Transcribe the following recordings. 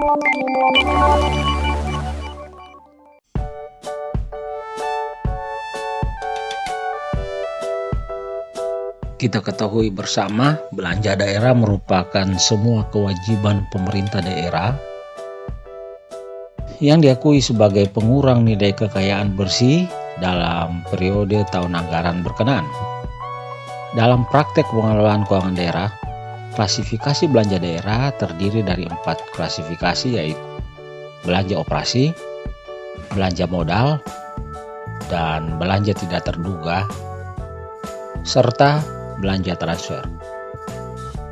Kita ketahui bersama, belanja daerah merupakan semua kewajiban pemerintah daerah yang diakui sebagai pengurang nilai kekayaan bersih dalam periode tahun anggaran berkenan. Dalam praktek pengelolaan keuangan daerah, klasifikasi belanja daerah terdiri dari empat klasifikasi yaitu belanja operasi, belanja modal, dan belanja tidak terduga, serta belanja transfer.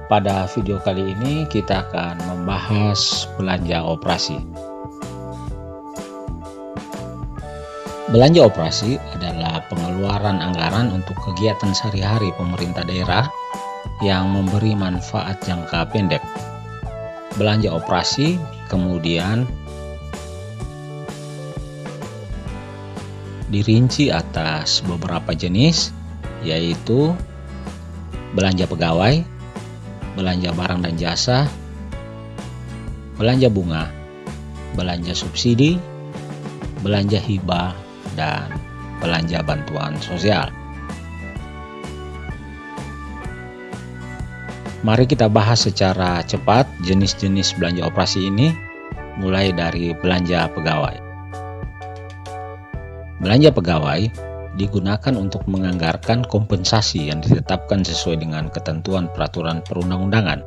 Pada video kali ini kita akan membahas belanja operasi. Belanja operasi adalah pengeluaran anggaran untuk kegiatan sehari-hari pemerintah daerah yang memberi manfaat jangka pendek. Belanja operasi kemudian dirinci atas beberapa jenis yaitu belanja pegawai, belanja barang dan jasa, belanja bunga, belanja subsidi, belanja hibah, dan belanja bantuan sosial. Mari kita bahas secara cepat jenis-jenis belanja operasi ini mulai dari belanja pegawai. Belanja pegawai digunakan untuk menganggarkan kompensasi yang ditetapkan sesuai dengan ketentuan peraturan perundang-undangan.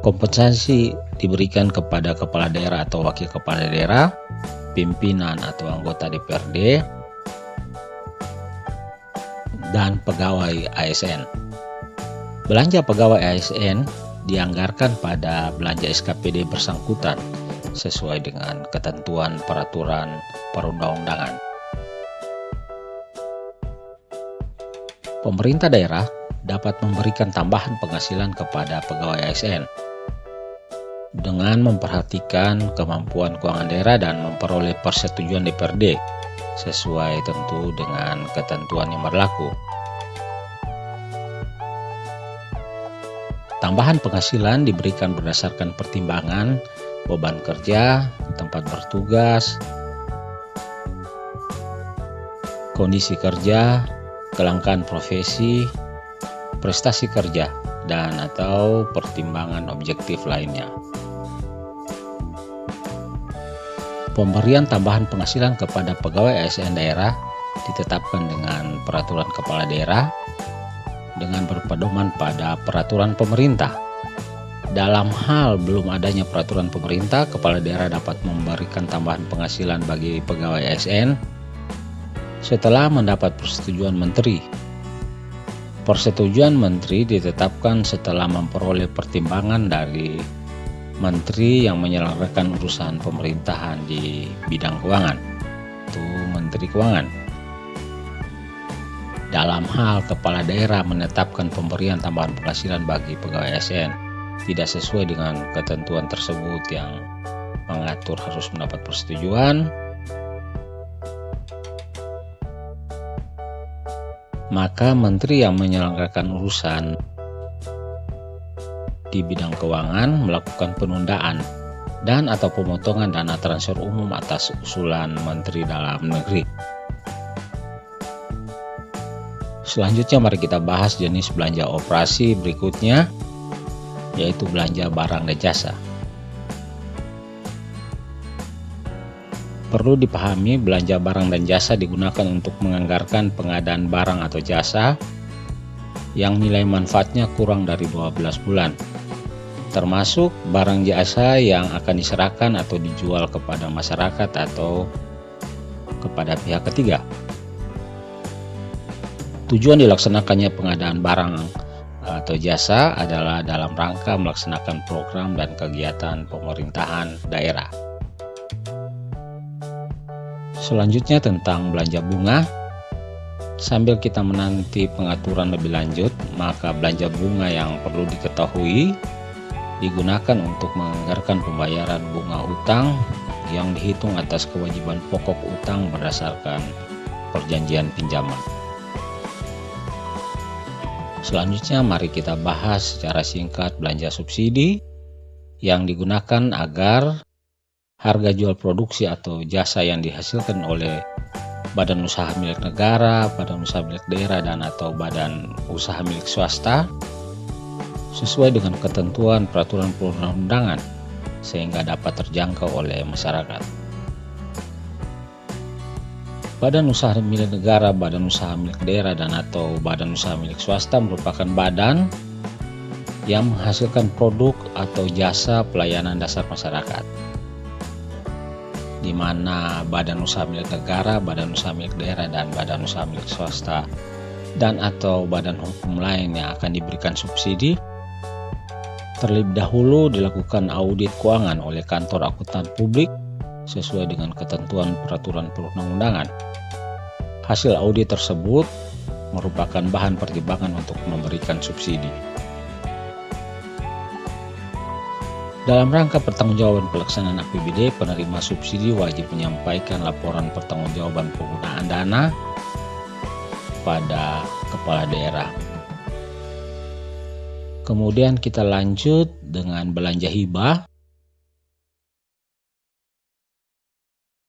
Kompensasi diberikan kepada kepala daerah atau wakil kepala daerah, pimpinan atau anggota DPRD, dan pegawai ASN. Belanja pegawai ASN dianggarkan pada belanja SKPD bersangkutan sesuai dengan ketentuan peraturan perundang-undangan. pemerintah daerah dapat memberikan tambahan penghasilan kepada pegawai ASN dengan memperhatikan kemampuan keuangan daerah dan memperoleh persetujuan DPRD sesuai tentu dengan ketentuan yang berlaku. Tambahan penghasilan diberikan berdasarkan pertimbangan beban kerja, tempat bertugas, kondisi kerja, kelangkaan profesi, prestasi kerja, dan atau pertimbangan objektif lainnya. Pemberian tambahan penghasilan kepada pegawai ASN daerah ditetapkan dengan peraturan kepala daerah dengan berpedoman pada peraturan pemerintah. Dalam hal belum adanya peraturan pemerintah, kepala daerah dapat memberikan tambahan penghasilan bagi pegawai ASN setelah mendapat persetujuan menteri. Persetujuan menteri ditetapkan setelah memperoleh pertimbangan dari menteri yang menyelenggarakan urusan pemerintahan di bidang keuangan, itu Menteri Keuangan. Dalam hal kepala daerah menetapkan pemberian tambahan penghasilan bagi pegawai ASN tidak sesuai dengan ketentuan tersebut yang mengatur harus mendapat persetujuan, maka menteri yang menyelenggarakan urusan di bidang keuangan melakukan penundaan dan atau pemotongan dana transfer umum atas usulan Menteri Dalam Negeri. Selanjutnya mari kita bahas jenis belanja operasi berikutnya yaitu belanja barang dan jasa. Perlu dipahami belanja barang dan jasa digunakan untuk menganggarkan pengadaan barang atau jasa yang nilai manfaatnya kurang dari 12 bulan termasuk barang jasa yang akan diserahkan atau dijual kepada masyarakat atau kepada pihak ketiga. Tujuan dilaksanakannya pengadaan barang atau jasa adalah dalam rangka melaksanakan program dan kegiatan pemerintahan daerah. Selanjutnya tentang belanja bunga. Sambil kita menanti pengaturan lebih lanjut, maka belanja bunga yang perlu diketahui digunakan untuk menganggarkan pembayaran bunga utang yang dihitung atas kewajiban pokok utang berdasarkan perjanjian pinjaman. Selanjutnya mari kita bahas secara singkat belanja subsidi yang digunakan agar harga jual produksi atau jasa yang dihasilkan oleh badan usaha milik negara, badan usaha milik daerah, dan atau badan usaha milik swasta sesuai dengan ketentuan peraturan perundang-undangan sehingga dapat terjangkau oleh masyarakat. Badan usaha milik negara, badan usaha milik daerah, dan atau badan usaha milik swasta merupakan badan yang menghasilkan produk atau jasa pelayanan dasar masyarakat di mana badan usaha milik negara, badan usaha milik daerah, dan badan usaha milik swasta dan atau badan hukum lain yang akan diberikan subsidi terlebih dahulu dilakukan audit keuangan oleh kantor akuntan publik sesuai dengan ketentuan peraturan perundang-undangan. Hasil audit tersebut merupakan bahan pertimbangan untuk memberikan subsidi. Dalam rangka pertanggungjawaban pelaksanaan APBD, penerima subsidi wajib menyampaikan laporan pertanggungjawaban penggunaan dana pada kepala daerah. Kemudian kita lanjut dengan belanja hibah.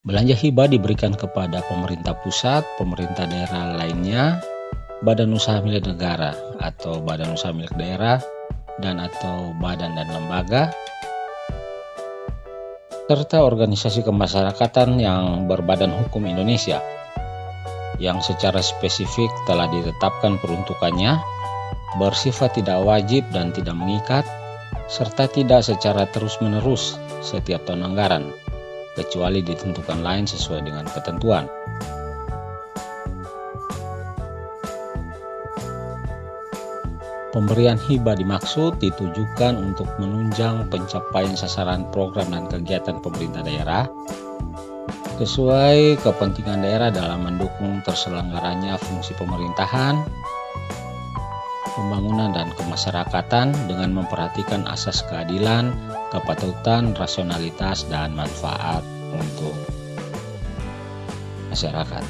Belanja hibah diberikan kepada pemerintah pusat, pemerintah daerah lainnya, badan usaha milik negara atau badan usaha milik daerah, dan atau badan dan lembaga serta organisasi kemasyarakatan yang berbadan hukum Indonesia yang secara spesifik telah ditetapkan peruntukannya bersifat tidak wajib dan tidak mengikat serta tidak secara terus-menerus setiap tahun anggaran kecuali ditentukan lain sesuai dengan ketentuan. Pemberian hibah dimaksud ditujukan untuk menunjang pencapaian sasaran program dan kegiatan pemerintah daerah sesuai kepentingan daerah dalam mendukung terselenggaranya fungsi pemerintahan, pembangunan dan kemasyarakatan dengan memperhatikan asas keadilan, kepatutan, rasionalitas, dan manfaat untuk masyarakat.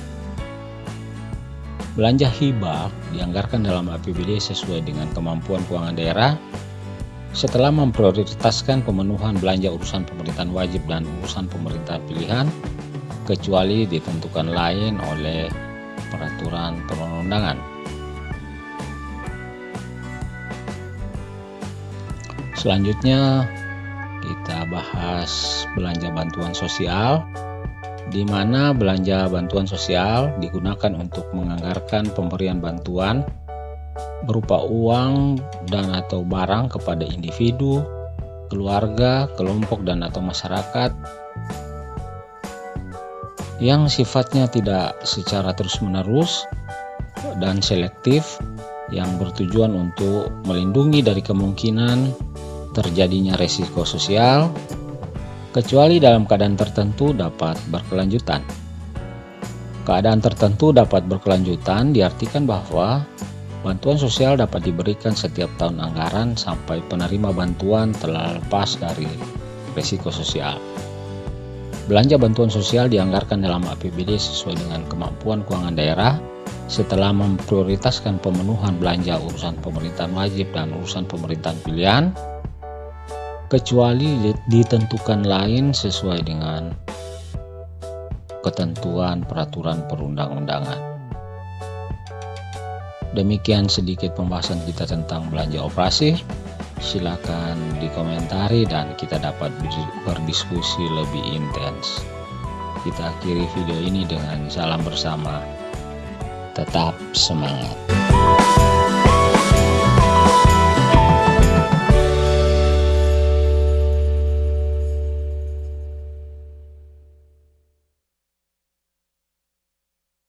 Belanja hibah dianggarkan dalam APBD sesuai dengan kemampuan keuangan daerah setelah memprioritaskan pemenuhan belanja urusan pemerintahan wajib dan urusan pemerintahan pilihan kecuali ditentukan lain oleh peraturan perundang-undangan. Selanjutnya kita bahas belanja bantuan sosial di mana belanja bantuan sosial digunakan untuk menganggarkan pemberian bantuan berupa uang dan atau barang kepada individu, keluarga, kelompok dan atau masyarakat yang sifatnya tidak secara terus-menerus dan selektif yang bertujuan untuk melindungi dari kemungkinan terjadinya resiko sosial kecuali dalam keadaan tertentu dapat berkelanjutan. Keadaan tertentu dapat berkelanjutan diartikan bahwa bantuan sosial dapat diberikan setiap tahun anggaran sampai penerima bantuan telah lepas dari risiko sosial. Belanja bantuan sosial dianggarkan dalam APBD sesuai dengan kemampuan keuangan daerah setelah memprioritaskan pemenuhan belanja urusan pemerintahan wajib dan urusan pemerintahan pilihan kecuali ditentukan lain sesuai dengan ketentuan peraturan perundang-undangan. Demikian sedikit pembahasan kita tentang belanja operasi. Silakan dikomentari dan kita dapat berdiskusi lebih intens. Kita akhiri video ini dengan salam bersama. Tetap semangat.